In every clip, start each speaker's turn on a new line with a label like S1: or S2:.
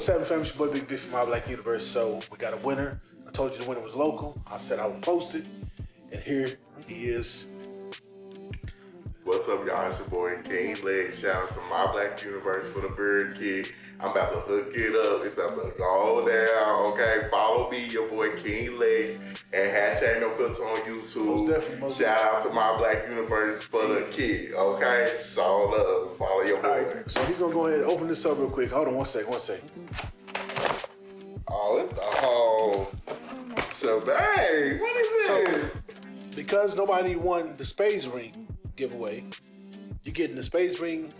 S1: What's happening, fam? It's your boy Big Big from My Black Universe. So we got a winner. I told you the winner was local. I said I would post it, and here he is.
S2: What's up, y'all? It's your boy King Leg. Shout out to My Black Universe for the Bird Kid. I'm about to hook it up. It's about to go down. Okay, follow me, your boy King Legs, and hashtag No Filter on YouTube.
S1: Most definitely, most
S2: Shout out to My Black Universe for the kid. Okay, so love. Follow your boy.
S1: right, so he's gonna go ahead and open this up real quick. Hold on one second, one second.
S2: Oh, it's the whole shebang. What is
S1: So-
S2: this?
S1: Because nobody won the Space Ring giveaway, you're getting the Space Ring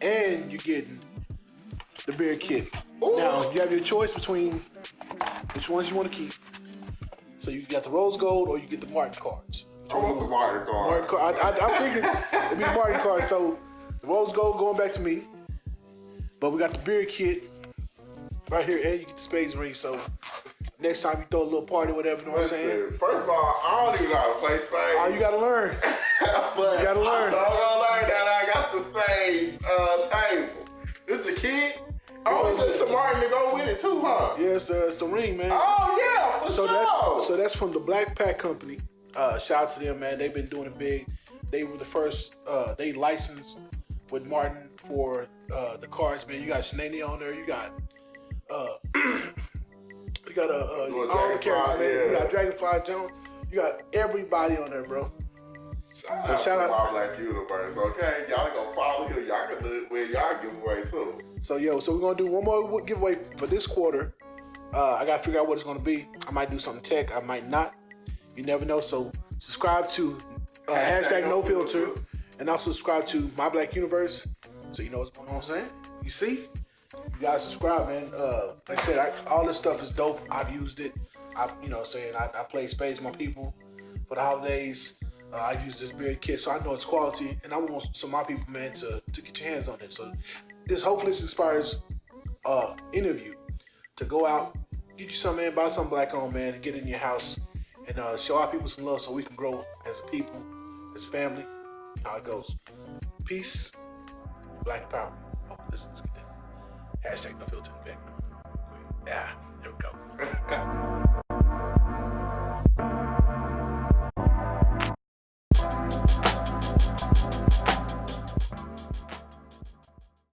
S1: and you're getting the beer kit. Now you have your choice between which ones you want to keep. So you got the rose gold or you get the Martin cards.
S2: I want the Martin card.
S1: Martin card. I, I, I'm thinking it'd be the Martin cards. So the rose gold going back to me, but we got the beer kit right here, and you get the space ring. So next time you throw a little party, whatever, you know what I'm saying?
S2: First of all, I don't even know how to play Spades.
S1: Oh, you gotta learn. you gotta learn.
S2: It too, huh?
S1: Yeah, it's the, it's the ring, man.
S2: Oh yeah, for
S1: so
S2: sure.
S1: that's so that's from the Black Pack Company. Uh, shout out to them, man. They've been doing it big. They were the first. Uh, they licensed with Martin for uh, the cards, man. You got Sheneneh on there. You got. Uh, you got uh, uh,
S2: Well,
S1: all the characters, man. You got Dragonfly Jones. You got everybody on there, bro.
S2: So shout
S1: So
S2: out
S1: shout
S2: to
S1: out-
S2: my Black Universe, okay? Y'all go here. Y'all can do it with y'all giveaway too.
S1: So yo, so we're gonna do one more giveaway for this quarter. Uh, I gotta figure out what it's gonna be. I might do something tech. I might not. You never know. So subscribe to uh, hashtag No Filter, and also subscribe to My Black Universe, so you know what's going on. what I'm saying, you see, you gotta subscribe, man. Uh, like I said, I, all this stuff is dope. I've used it. I, you know, saying I, I play Spades my people for the holidays. Uh, I use this beard kit, so I know it's quality, and I want some of my people, man, to, to get your hands on it. So this hopefully this inspires uh interview to go out, get you something, man, buy something black on, man, and get in your house and uh, show our people some love so we can grow as a people, as family. How it goes. Peace, black power. Oh, let's, let's get that. Hashtag no filter in the back. Yeah, there we go.